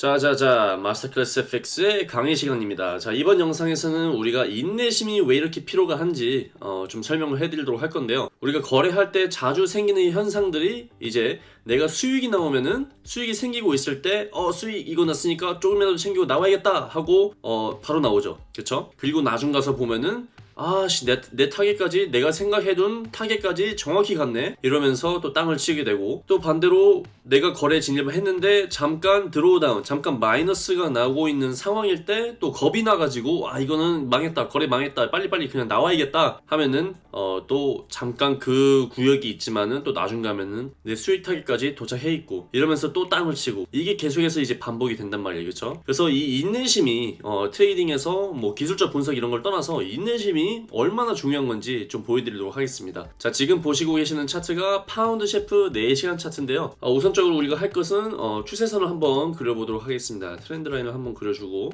자자자 마스터클래스 FX의 강의 시간입니다. 자 이번 영상에서는 우리가 인내심이 왜 이렇게 필요가 한지 어, 좀 설명을 해드리도록 할 건데요. 우리가 거래할 때 자주 생기는 현상들이 이제 내가 수익이 나오면은 수익이 생기고 있을 때 어 수익 이거 났으니까 조금이라도 챙기고 나와야겠다 하고 어 바로 나오죠. 그쵸? 그리고 나중 가서 보면은 아씨 내, 내 타겟까지 내가 생각해둔 타겟까지 정확히 갔네. 이러면서 또 땅을 치게 되고 또 반대로 내가 거래 진입을 했는데 잠깐 drawdown 잠깐 마이너스가 나고 있는 상황일 때 또 겁이 나가지고 아 이거는 망했다 거래 망했다 빨리빨리 그냥 나와야겠다 하면은 어 또 잠깐 그 구역이 있지만은 또 나중 가면은 내 수익 타겟까지 도착해 있고 이러면서 또 땅을 치고 이게 계속해서 이제 반복이 된단 말이에요. 그쵸? 그래서 이 인내심이 어 trading에서 뭐 기술적 분석 이런 걸 떠나서 인내심이 얼마나 중요한 건지 좀 보여드리도록 하겠습니다. 자 지금 보시고 계시는 차트가 파운드 CHF 4시간 차트인데요. 어, 우선적으로 우리가 할 것은 어, 추세선을 한번 그려보도록 하겠습니다. trend line을 한번 그려주고.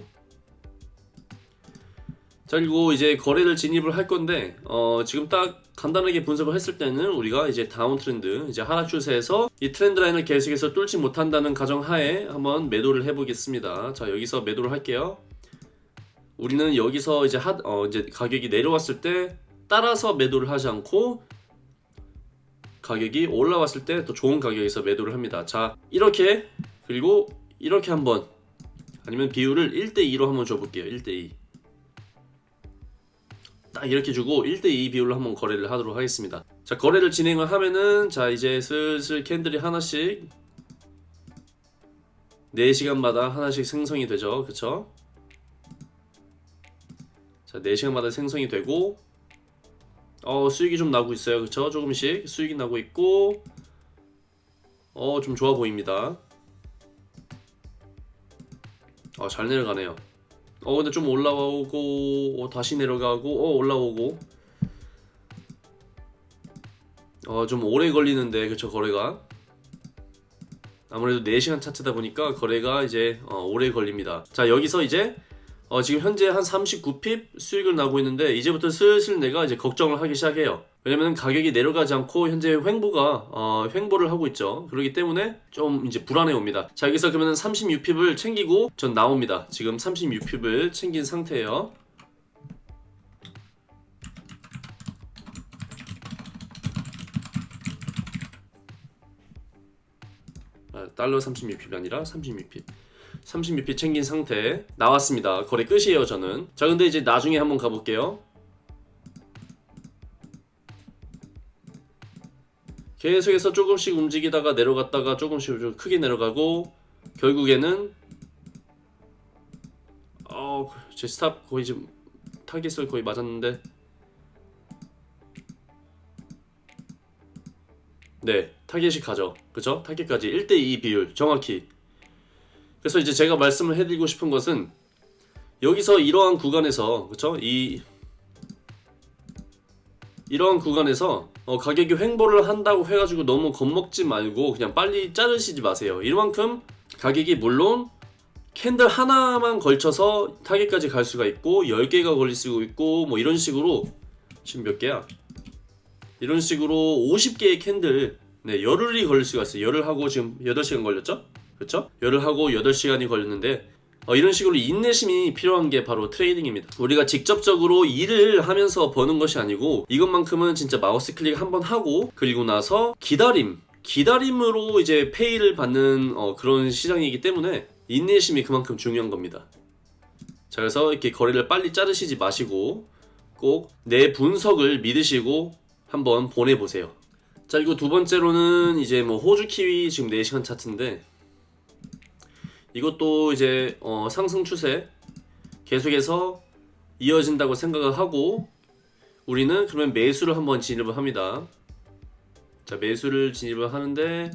자 그리고 이제 거래를 진입을 할 건데 어, 지금 딱 간단하게 분석을 했을 때는 우리가 이제 downtrend 이제 하락 추세에서 이 trend line을 계속해서 뚫지 못한다는 가정하에 한번 매도를 해보겠습니다. 자 여기서 매도를 할게요 우리는 여기서 이제 하, 어, 이제 가격이 내려왔을 때 따라서 매도를 하지 않고 가격이 올라왔을 때 더 좋은 가격에서 매도를 합니다. 자 이렇게 그리고 이렇게 한번 아니면 비율을 1대2로 한번 줘볼게요. 1대2 딱 이렇게 주고 1대2 비율로 한번 거래를 하도록 하겠습니다. 자 거래를 진행을 하면은 자 이제 슬슬 캔들이 하나씩 4시간마다 하나씩 생성이 되죠. 그쵸 자 4시간마다 생성이 되고 어 수익이 좀 나고 있어요. 그쵸? 조금씩 수익이 나고 있고 어 좀 좋아 보입니다. 어 잘 내려가네요. 어 근데 좀 올라오고 어, 다시 내려가고 어 올라오고. 어 좀 오래 걸리는데 그쵸? 거래가. 아무래도 4시간 차트다 보니까 거래가 이제 어, 오래 걸립니다. 자 여기서 이제 어, 지금 현재 한 39핍 수익을 나고 있는데 이제부터 슬슬 내가 이제 걱정을 하기 시작해요. 왜냐면 가격이 내려가지 않고 현재 횡보가 어, 횡보를 하고 있죠. 그렇기 때문에 좀 이제 불안해 옵니다. 자 여기서 그러면 36핍을 챙기고 전 나옵니다. 지금 36핍을 챙긴 상태예요. 아, 달러 36 pip이 아니라 36 pip 36 pip 챙긴 상태 나왔습니다. 거래 끝이에요 저는. 자 근데 이제 나중에 한번 가볼게요. 계속해서 조금씩 움직이다가 내려갔다가 조금씩 좀 크게 내려가고 결국에는 어, 제 stop 거의 지금 타겟을 거의 맞았는데. 네 타겟이 가죠. 그쵸? 타겟까지 1대2 비율 정확히 그래서 이제 제가 말씀을 해드리고 싶은 것은 여기서 이러한 구간에서 그쵸? 이 이러한 구간에서 어, 가격이 횡보를 한다고 해가지고 너무 겁먹지 말고 그냥 빨리 자르시지 마세요 이만큼 가격이 물론 candle 하나만 걸쳐서 타겟까지 갈 수가 있고 10개가 걸릴 수가 있고 뭐 이런 식으로 지금 몇 개야? 이런 식으로 50개의 candle 네 열흘이 걸릴 수가 있어요 열흘 하고 지금 8시간 걸렸죠? 그렇죠? 열흘 하고 8시간이 걸렸는데 어, 이런 식으로 인내심이 필요한 게 바로 trading입니다. 우리가 직접적으로 일을 하면서 버는 것이 아니고 이것만큼은 진짜 마우스 클릭 한 번 하고 그리고 나서 기다림 기다림으로 이제 pay를 받는 어, 그런 시장이기 때문에 인내심이 그만큼 중요한 겁니다. 자 그래서 이렇게 거리를 빨리 자르시지 마시고 꼭 내 분석을 믿으시고 한번 보내보세요. 자 그리고 두 번째로는 이제 뭐 호주 키위 지금 4시간 차트인데 이것도 이제 어, 상승 추세 계속해서 이어진다고 생각을 하고 우리는 그러면 매수를 한번 진입을 합니다. 자 매수를 진입을 하는데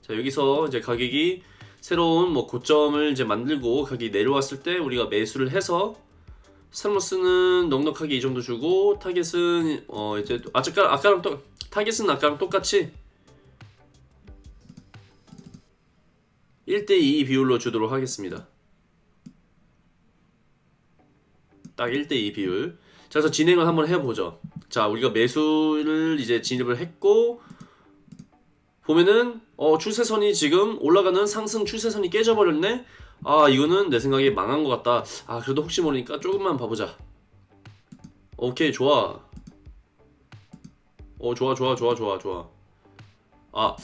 자 여기서 이제 가격이 새로운 뭐 고점을 이제 만들고 가격이 내려왔을 때 우리가 매수를 해서 stop loss는 넉넉하게 이 정도 주고 타겟은 어 이제 아까 아까랑 또 타겟은 아까랑 똑같이 1대2 비율로 주도록 하겠습니다. 딱 1대2 비율. 자 그래서 진행을 한번 해보죠. 자 우리가 매수를 이제 진입을 했고 보면은 어 추세선이 지금 올라가는 상승 추세선이 깨져버렸네? 아 이거는 내 생각에 망한 것 같다. 아 그래도 혹시 모르니까 조금만 봐보자. 오케이 좋아. 어 좋아 좋아 좋아 좋아 좋아. 아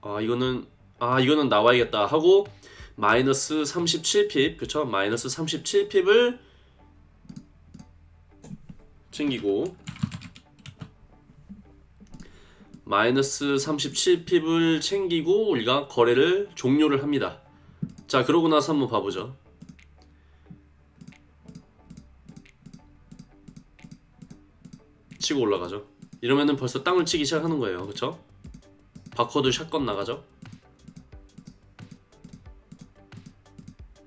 아 이거는 아 이거는 나와야겠다 하고 마이너스 37핍 그쵸? 마이너스 37핍을 챙기고 마이너스 37핍을 챙기고 우리가 거래를 종료를 합니다. 자 그러고 나서 한번 봐보죠. 치고 올라가죠. 이러면은 벌써 땅을 치기 시작하는 거예요. 그쵸 바코드 샷건 나가죠?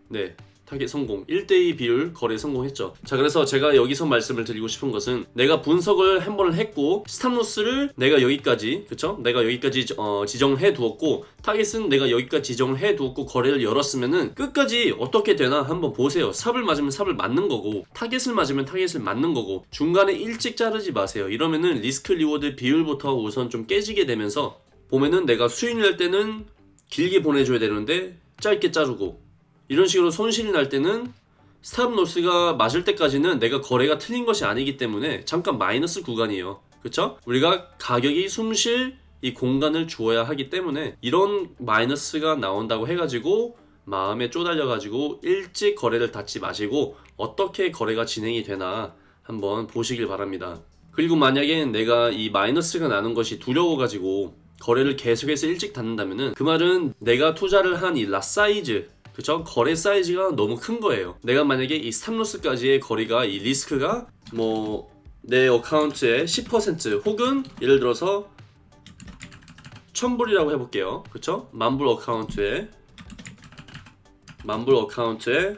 네 타겟 성공. 1대2 비율 거래 성공했죠. 자 그래서 제가 여기서 말씀을 드리고 싶은 것은 내가 분석을 한 번을 했고 stop loss를 내가 여기까지 그쵸? 내가 여기까지 어, 지정해 두었고 타겟은 내가 여기까지 지정을 해 두었고 거래를 열었으면은 끝까지 어떻게 되나 한번 보세요. stop을 맞으면 stop을 맞는 거고 타겟을 맞으면 타겟을 맞는 거고 중간에 일찍 자르지 마세요. 이러면은 risk reward 비율부터 우선 좀 깨지게 되면서 보면은 내가 수익 낼 때는 길게 보내줘야 되는데 짧게 자르고 이런 식으로 손실이 날 때는 stop loss가 맞을 때까지는 내가 거래가 틀린 것이 아니기 때문에 잠깐 마이너스 구간이에요. 그쵸? 우리가 가격이 숨쉴 이 공간을 주어야 하기 때문에 이런 마이너스가 나온다고 해가지고 마음에 쪼달려가지고 일찍 거래를 닫지 마시고 어떻게 거래가 진행이 되나 한번 보시길 바랍니다. 그리고 만약에 내가 이 마이너스가 나는 것이 두려워가지고 거래를 계속해서 일찍 닫는다면은 그 말은 내가 투자를 한 이 lot size 그쵸? 거래 사이즈가 너무 큰 거예요. 내가 만약에 이 stop loss까지의 거리가 이 리스크가 뭐 내 account의 10% 혹은 예를 들어서 1000불이라고 해볼게요. 그쵸? 만불 account에 만불 account에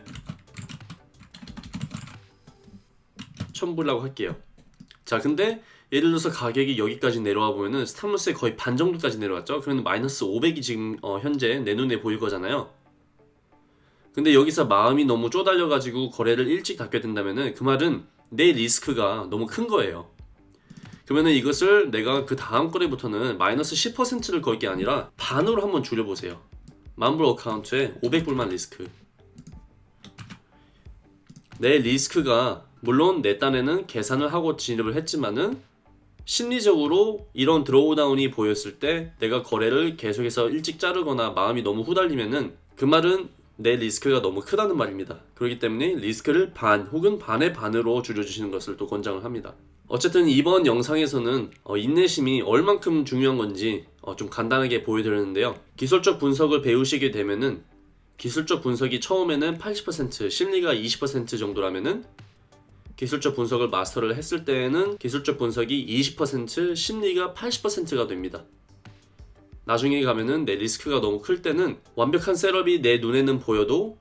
1000불이라고 할게요. 자 근데 예를 들어서 가격이 여기까지 내려와 보면은 stop loss의 거의 반 정도까지 내려왔죠. 그러면 마이너스 500이 지금 어, 현재 내 눈에 보일 거잖아요. 근데 여기서 마음이 너무 쪼달려 가지고 거래를 일찍 닫게 된다면은 그 말은 내 리스크가 너무 큰 거예요. 그러면은 이것을 내가 그 다음 거래부터는 마이너스 10%를 걸 게 아니라 반으로 한번 줄여보세요. 만불 account에 500불만 리스크. 내 리스크가 물론 내 딴에는 계산을 하고 진입을 했지만은 심리적으로 이런 drawdown이 보였을 때 내가 거래를 계속해서 일찍 자르거나 마음이 너무 후달리면은 그 말은 내 리스크가 너무 크다는 말입니다. 그렇기 때문에 리스크를 반 혹은 반의 반으로 줄여주시는 것을 또 권장을 합니다. 어쨌든 이번 영상에서는 어, 인내심이 얼만큼 중요한 건지 어, 좀 간단하게 보여드렸는데요. 기술적 분석을 배우시게 되면은 기술적 분석이 처음에는 80% 심리가 20% 정도라면은 기술적 분석을 마스터를 했을 때에는 기술적 분석이 20% 심리가 80%가 됩니다. 나중에 가면은 내 risk가 너무 클 때는 완벽한 setup이 내 눈에는 보여도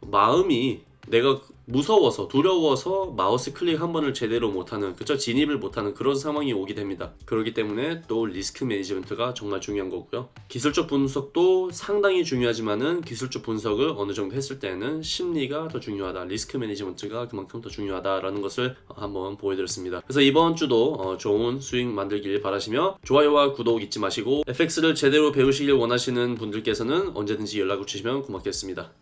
마음이 내가 무서워서 두려워서 마우스 클릭 한 번을 제대로 못하는 그쵸 진입을 못하는 그런 상황이 오게 됩니다. 그렇기 때문에 또 risk management가 정말 중요한 거고요. 기술적 분석도 상당히 중요하지만은 기술적 분석을 어느 정도 했을 때는 심리가 더 중요하다. risk management가 그만큼 더 중요하다라는 것을 한번 보여드렸습니다. 그래서 이번 주도 어, 좋은 수익 만들길 바라시며 좋아요와 구독 잊지 마시고 FX를 제대로 배우시길 원하시는 분들께서는 언제든지 연락을 주시면 고맙겠습니다